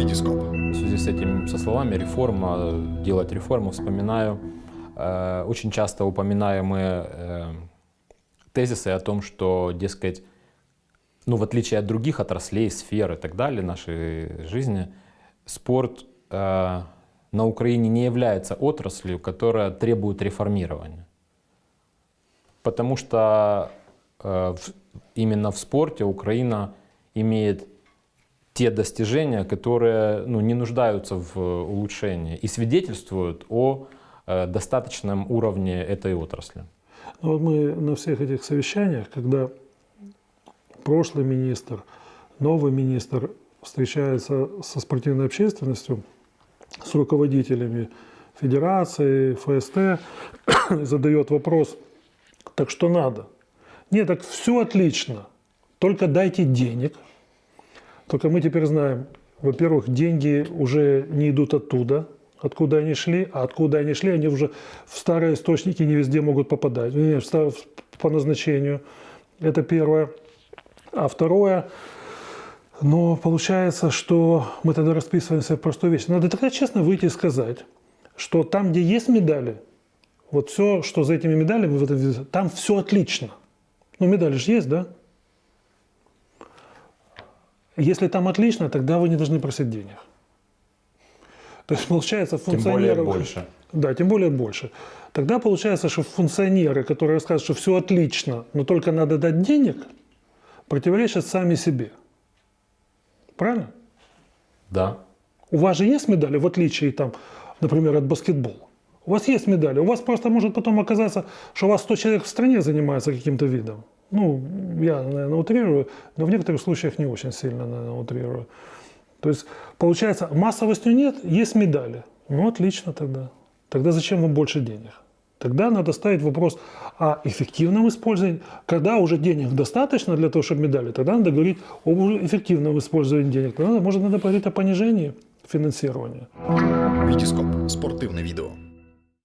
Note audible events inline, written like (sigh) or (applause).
Витископ. В связи с этим, со словами реформа, делать реформу, вспоминаю э, очень часто упоминаемые э, тезисы о том, что, дескать, ну, в отличие от других отраслей, сфер и так далее нашей жизни, спорт э, на Украине не является отраслью, которая требует реформирования. Потому что э, в, именно в спорте Украина имеет те достижения, которые ну, не нуждаются в улучшении и свидетельствуют о э, достаточном уровне этой отрасли. Ну, вот мы на всех этих совещаниях, когда прошлый министр, новый министр встречается со спортивной общественностью, с руководителями федерации, ФСТ, (coughs) задает вопрос, так что надо? Нет, так все отлично, только дайте денег. Только мы теперь знаем, во-первых, деньги уже не идут оттуда, откуда они шли, а откуда они шли, они уже в старые источники не везде могут попадать, не, по назначению. Это первое. А второе, но получается, что мы тогда расписываемся в простой вещи. Надо тогда честно выйти и сказать, что там, где есть медали, вот все, что за этими медалями, там все отлично. Ну, медали же есть, да? Если там отлично, тогда вы не должны просить денег. То есть получается функционеры... Тем более больше. Да, тем более больше. Тогда получается, что функционеры, которые рассказывают, что все отлично, но только надо дать денег, противоречат сами себе. Правильно? Да. У вас же есть медали, в отличие, там, например, от баскетбола. У вас есть медали. У вас просто может потом оказаться, что у вас 100 человек в стране занимается каким-то видом. Ну, я, наверное, утрирую, но в некоторых случаях не очень сильно, наверное, утрирую. То есть, получается, массовостью нет, есть медали. Ну, отлично тогда. Тогда зачем вам больше денег? Тогда надо ставить вопрос о эффективном использовании. Когда уже денег достаточно для того, чтобы медали, тогда надо говорить об эффективном использовании денег. Тогда, может, надо говорить о понижении финансирования. Витископ. Спортивне відео.